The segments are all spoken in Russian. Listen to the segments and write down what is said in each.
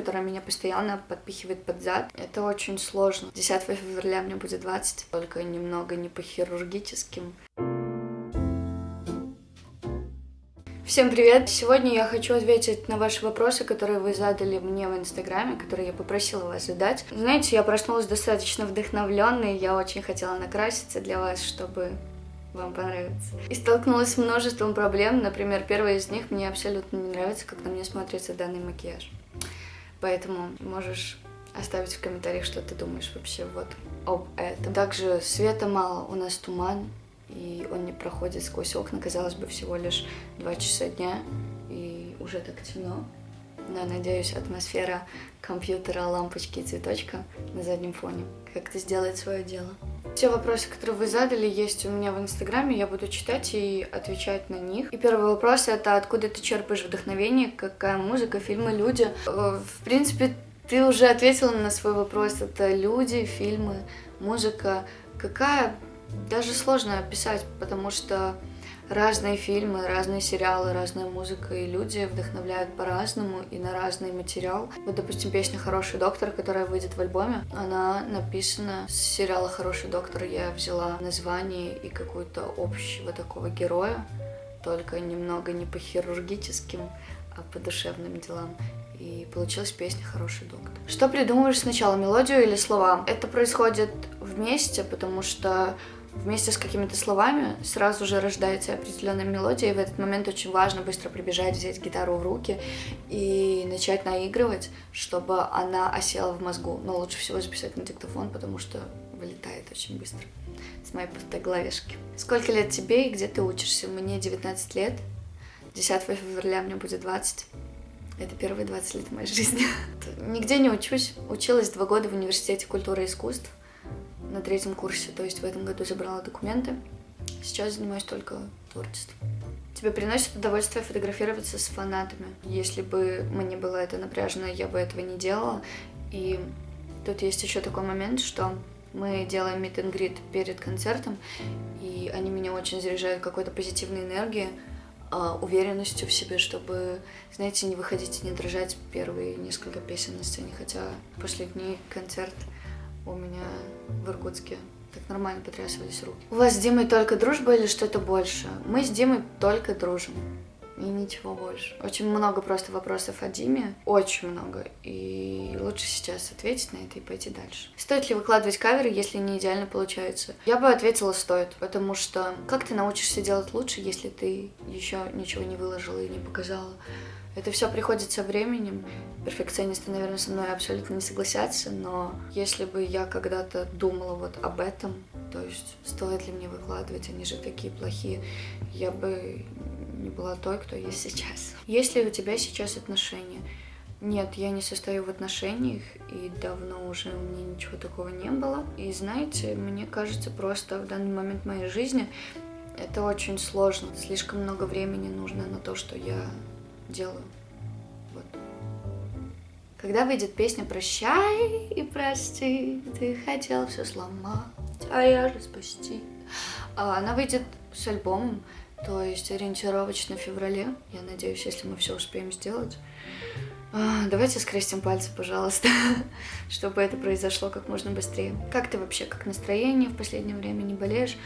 которая меня постоянно подпихивает под зад. Это очень сложно. 10 февраля мне будет 20, только немного не по хирургическим. Всем привет! Сегодня я хочу ответить на ваши вопросы, которые вы задали мне в Инстаграме, которые я попросила вас задать. Знаете, я проснулась достаточно вдохновленной, я очень хотела накраситься для вас, чтобы вам понравится. И столкнулась с множеством проблем. Например, первая из них мне абсолютно не нравится, как на мне смотрится данный макияж. Поэтому можешь оставить в комментариях, что ты думаешь вообще вот об этом. Также света мало, у нас туман, и он не проходит сквозь окна, казалось бы, всего лишь 2 часа дня, и уже так темно. Но, надеюсь, атмосфера компьютера, лампочки и цветочка на заднем фоне как-то сделает свое дело. Все вопросы, которые вы задали, есть у меня в Инстаграме, я буду читать и отвечать на них. И первый вопрос это откуда ты черпаешь вдохновение, какая музыка, фильмы, люди. Э, в принципе, ты уже ответила на свой вопрос. Это люди, фильмы, музыка. Какая даже сложно описать, потому что разные фильмы, разные сериалы, разная музыка, и люди вдохновляют по-разному и на разный материал. Вот, допустим, песня «Хороший доктор», которая выйдет в альбоме, она написана с сериала «Хороший доктор». Я взяла название и какую-то общего такого героя, только немного не по хирургическим, а по душевным делам. И получилась песня «Хороший доктор». Что придумываешь сначала, мелодию или слова? Это происходит вместе, потому что вместе с какими-то словами сразу же рождается определенная мелодия, и в этот момент очень важно быстро прибежать, взять гитару в руки и начать наигрывать, чтобы она осела в мозгу. Но лучше всего записать на диктофон, потому что вылетает очень быстро с моей пустой головешки. Сколько лет тебе и где ты учишься? Мне 19 лет. 10 февраля мне будет 20. Это первые 20 лет моей жизни. Нигде не учусь. Училась два года в университете культуры и искусств на третьем курсе, то есть в этом году забрала документы. Сейчас занимаюсь только творчеством. Тебе приносит удовольствие фотографироваться с фанатами. Если бы мне было это напряжено, я бы этого не делала. И тут есть еще такой момент, что мы делаем meet and greet перед концертом, и они меня очень заряжают какой-то позитивной энергией, а, уверенностью в себе, чтобы, знаете, не выходить и не дрожать первые несколько песен на сцене, хотя последний концерт у меня в Иркутске. Так нормально потрясывались руки. У вас с Димой только дружба или что-то больше? Мы с Димой только дружим. И ничего больше. Очень много просто вопросов о Диме. Очень много. И лучше сейчас ответить на это и пойти дальше. Стоит ли выкладывать каверы, если не идеально получается? Я бы ответила, стоит. Потому что как ты научишься делать лучше, если ты еще ничего не выложила и не показала? Это все приходит со временем. Перфекционисты, наверное, со мной абсолютно не согласятся, но если бы я когда-то думала вот об этом, то есть стоит ли мне выкладывать, они же такие плохие, я бы не была той, кто есть сейчас. Есть ли у тебя сейчас отношения? Нет, я не состою в отношениях, и давно уже у меня ничего такого не было. И знаете, мне кажется, просто в данный момент моей жизни это очень сложно. Слишком много времени нужно на то, что я делаю. Вот. Когда выйдет песня «Прощай и прости, ты хотел все сломать, а я же спасти». А, она выйдет с альбомом, то есть ориентировочно в феврале. Я надеюсь, если мы все успеем сделать. А, давайте скрестим пальцы, пожалуйста, чтобы это произошло как можно быстрее. Как ты вообще, как настроение в последнее время, не болеешь?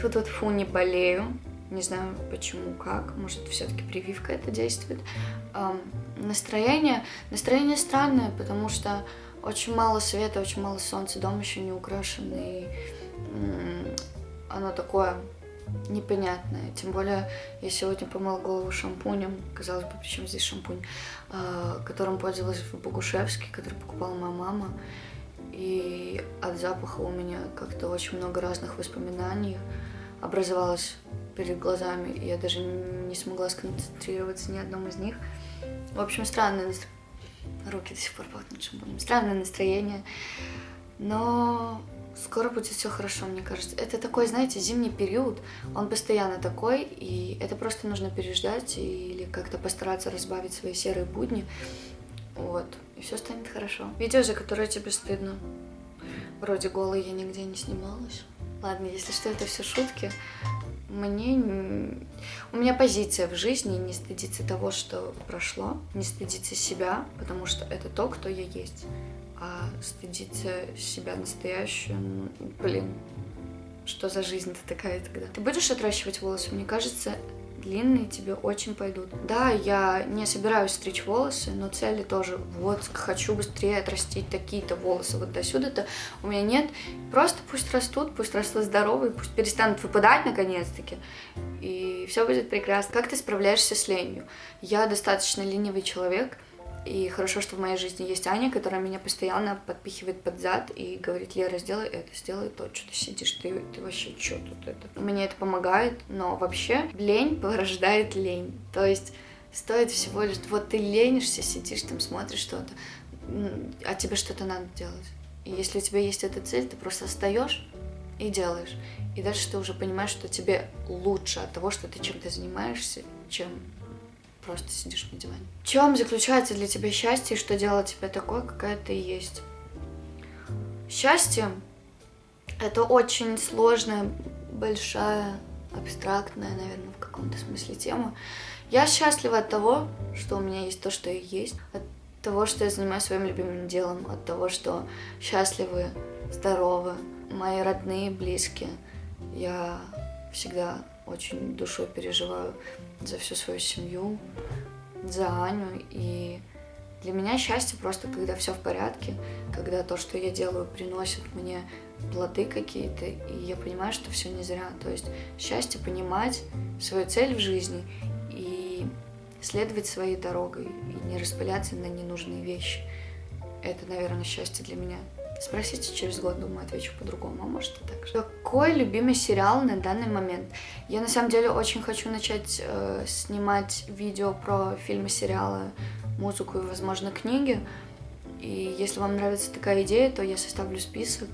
Тут вот фу, не болею. Не знаю почему, как. Может, все-таки прививка это действует. Эм, настроение. Настроение странное, потому что очень мало света, очень мало солнца, дом еще не украшен, и оно такое непонятное. Тем более, я сегодня помыла голову шампунем, казалось бы, причем здесь шампунь, э, которым пользовалась в Богушевске, который покупала моя мама. И от запаха у меня как-то очень много разных воспоминаний образовалось перед глазами, я даже не смогла сконцентрироваться ни одном из них. В общем, странное. Руки до сих пор пахнут шампунем. Странное настроение. Но скоро будет все хорошо, мне кажется. Это такой, знаете, зимний период. Он постоянно такой, и это просто нужно переждать или как-то постараться разбавить свои серые будни. Вот. И все станет хорошо. Видео, за которое тебе стыдно. Вроде голой я нигде не снималась. Ладно, если что, это все шутки. Мне... У меня позиция в жизни не стыдиться того, что прошло, не стыдиться себя, потому что это то, кто я есть. А стыдиться себя настоящую, блин, что за жизнь-то такая тогда? Ты будешь отращивать волосы? Мне кажется, длинные тебе очень пойдут. Да, я не собираюсь стричь волосы, но цели тоже, вот, хочу быстрее отрастить такие-то волосы вот до сюда-то. У меня нет. Просто пусть растут, пусть растут здоровые, пусть перестанут выпадать наконец-таки. И все будет прекрасно. Как ты справляешься с ленью? Я достаточно ленивый человек, и хорошо, что в моей жизни есть Аня, которая меня постоянно подпихивает под зад и говорит, Лера, сделай это, сделай то, что ты сидишь, ты, ты вообще что тут это? Мне это помогает, но вообще лень порождает лень. То есть стоит всего лишь, вот ты ленишься, сидишь там, смотришь что-то, а тебе что-то надо делать. И если у тебя есть эта цель, ты просто встаешь и делаешь. И дальше ты уже понимаешь, что тебе лучше от того, что ты чем-то занимаешься, чем просто сидишь на диване. В чем заключается для тебя счастье и что делает тебя такой, какая ты есть? Счастье — это очень сложная, большая, абстрактная, наверное, в каком-то смысле тема. Я счастлива от того, что у меня есть то, что я есть, от того, что я занимаюсь своим любимым делом, от того, что счастливы, здоровы, мои родные, близкие. Я всегда очень душой переживаю за всю свою семью, за Аню. И для меня счастье просто, когда все в порядке, когда то, что я делаю, приносит мне плоды какие-то, и я понимаю, что все не зря. То есть счастье понимать свою цель в жизни и следовать своей дорогой, и не распыляться на ненужные вещи. Это, наверное, счастье для меня. Спросите через год, думаю, отвечу по-другому, а может и так же. Какой любимый сериал на данный момент? Я на самом деле очень хочу начать э, снимать видео про фильмы, сериалы, музыку и, возможно, книги. И если вам нравится такая идея, то я составлю список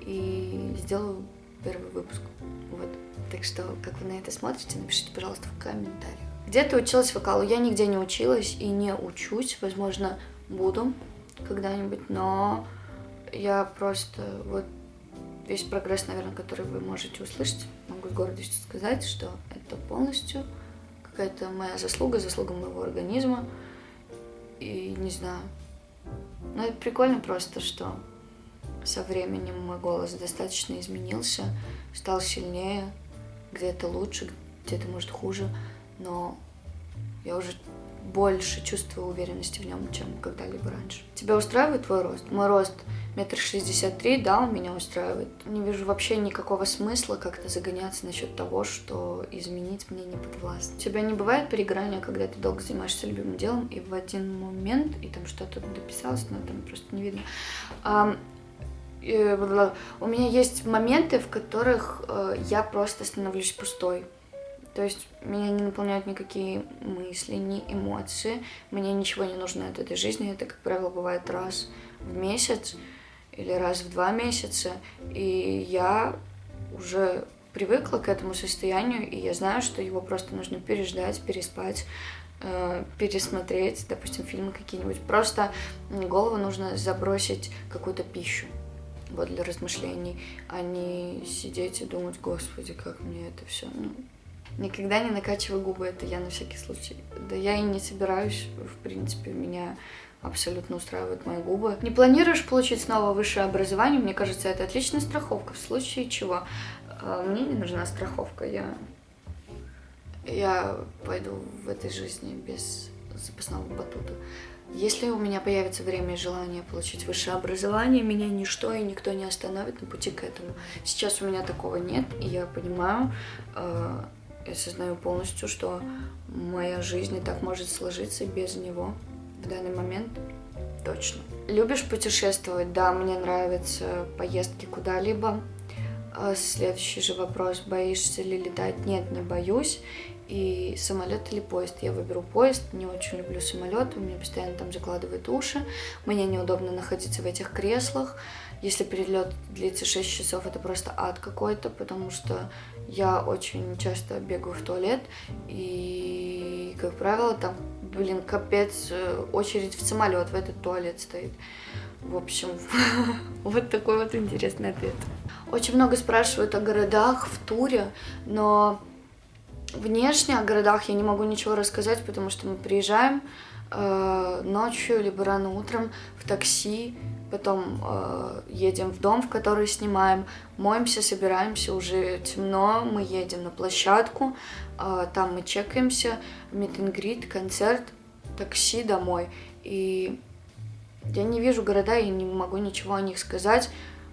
и сделаю первый выпуск. Вот. Так что, как вы на это смотрите, напишите, пожалуйста, в комментариях. Где ты училась вокалу? Я нигде не училась и не учусь. Возможно, буду когда-нибудь, но я просто вот весь прогресс, наверное, который вы можете услышать, могу с гордостью сказать, что это полностью какая-то моя заслуга, заслуга моего организма. И не знаю. Но это прикольно просто, что со временем мой голос достаточно изменился, стал сильнее, где-то лучше, где-то, может, хуже, но я уже больше чувствую уверенности в нем, чем когда-либо раньше. Тебя устраивает твой рост? Мой рост метр шестьдесят три, да, он меня устраивает. Не вижу вообще никакого смысла как-то загоняться насчет того, что изменить мне не подвластно. У тебя не бывает перегорания, когда ты долго занимаешься любимым делом, и в один момент, и там что-то дописалось, но там просто не видно. И, у меня есть моменты, в которых э, я просто становлюсь пустой. То есть меня не наполняют никакие мысли, ни эмоции. Мне ничего не нужно от этой жизни. Это, как правило, бывает раз в месяц или раз в два месяца. И я уже привыкла к этому состоянию, и я знаю, что его просто нужно переждать, переспать, э, пересмотреть, допустим, фильмы какие-нибудь. Просто голову нужно забросить какую-то пищу вот для размышлений, а не сидеть и думать, господи, как мне это все. Ну, никогда не накачивай губы, это я на всякий случай. Да я и не собираюсь, в принципе, меня абсолютно устраивают мои губы. Не планируешь получить снова высшее образование? Мне кажется, это отличная страховка. В случае чего? А, мне не нужна страховка. Я, я пойду в этой жизни без запасного батута. Если у меня появится время и желание получить высшее образование, меня ничто и никто не остановит на пути к этому. Сейчас у меня такого нет, и я понимаю, э, я осознаю полностью, что моя жизнь и так может сложиться без него в данный момент точно. Любишь путешествовать? Да, мне нравятся поездки куда-либо. А следующий же вопрос, боишься ли летать? Нет, не боюсь. И самолет или поезд? Я выберу поезд, не очень люблю самолет, у меня постоянно там закладывают уши, мне неудобно находиться в этих креслах. Если перелет длится 6 часов, это просто ад какой-то, потому что я очень часто бегаю в туалет, и, как правило, там блин, капец, э, очередь в самолет, в этот туалет стоит. В общем, вот такой вот интересный ответ. Очень много спрашивают о городах в туре, но Внешне о городах я не могу ничего рассказать, потому что мы приезжаем э, ночью, либо рано утром в такси, потом э, едем в дом, в который снимаем, моемся, собираемся, уже темно, мы едем на площадку, э, там мы чекаемся, митингрид, концерт, такси домой. И я не вижу города и не могу ничего о них сказать,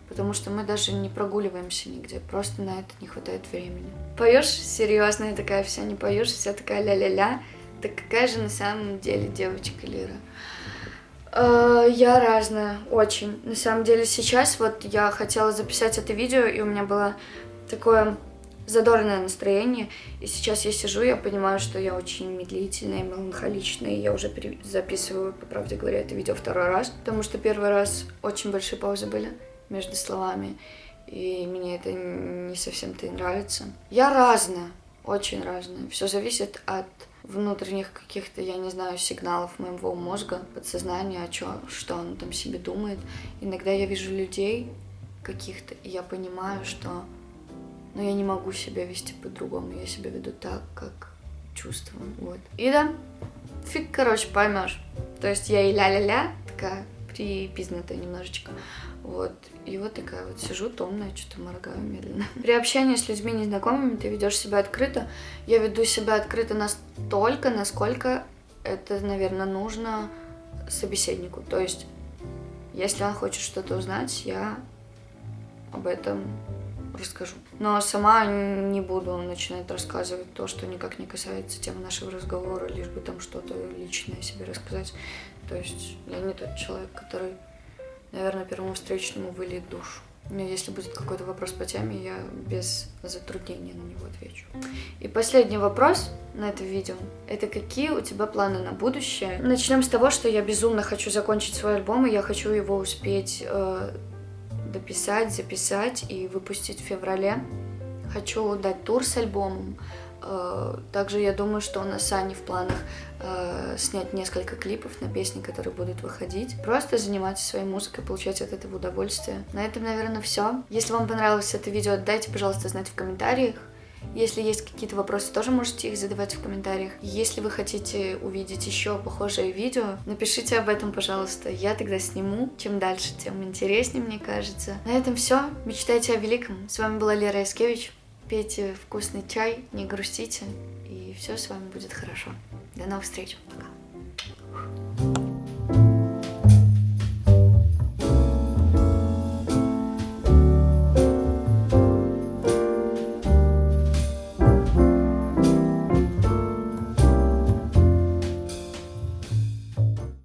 потому что мы даже не прогуливаемся нигде, просто на это не хватает времени. Поешь серьезная такая вся, не поешь вся такая ля-ля-ля. Так какая же на самом деле девочка Лира? Э, я разная, очень. На самом деле сейчас вот я хотела записать это видео, и у меня было такое задорное настроение. И сейчас я сижу, я понимаю, что я очень медлительная, меланхоличная. И я уже записываю, по правде говоря, это видео второй раз, потому что первый раз очень большие паузы были между словами. И мне это не совсем-то нравится. Я разная, очень разная. Все зависит от внутренних каких-то, я не знаю, сигналов моего мозга, подсознания, о чё, что он там себе думает. Иногда я вижу людей каких-то, и я понимаю, что ну, я не могу себя вести по-другому. Я себя веду так, как чувствую. Вот. И да, фиг, короче, поймешь. То есть я и ля-ля-ля, такая припизнутая немножечко. Вот. И вот такая вот сижу томная, что-то моргаю медленно. При общении с людьми незнакомыми ты ведешь себя открыто. Я веду себя открыто настолько, насколько это, наверное, нужно собеседнику. То есть, если он хочет что-то узнать, я об этом расскажу. Но сама не буду начинать рассказывать то, что никак не касается темы нашего разговора, лишь бы там что-то личное себе рассказать. То есть я не тот человек, который наверное, первому встречному выльет душу. Если будет какой-то вопрос по теме, я без затруднения на него отвечу. И последний вопрос на это видео. Это какие у тебя планы на будущее? Начнем с того, что я безумно хочу закончить свой альбом, и я хочу его успеть э, дописать, записать и выпустить в феврале. Хочу дать тур с альбомом. Э, также я думаю, что у нас с Аней в планах э, снять несколько клипов на песни, которые будут выходить. Просто заниматься своей музыкой, получать от этого удовольствие. На этом, наверное, все. Если вам понравилось это видео, дайте, пожалуйста, знать в комментариях. Если есть какие-то вопросы, тоже можете их задавать в комментариях. Если вы хотите увидеть еще похожее видео, напишите об этом, пожалуйста. Я тогда сниму. Чем дальше, тем интереснее, мне кажется. На этом все. Мечтайте о великом. С вами была Лера Яскевич пейте вкусный чай, не грустите, и все с вами будет хорошо. До новых встреч. Пока.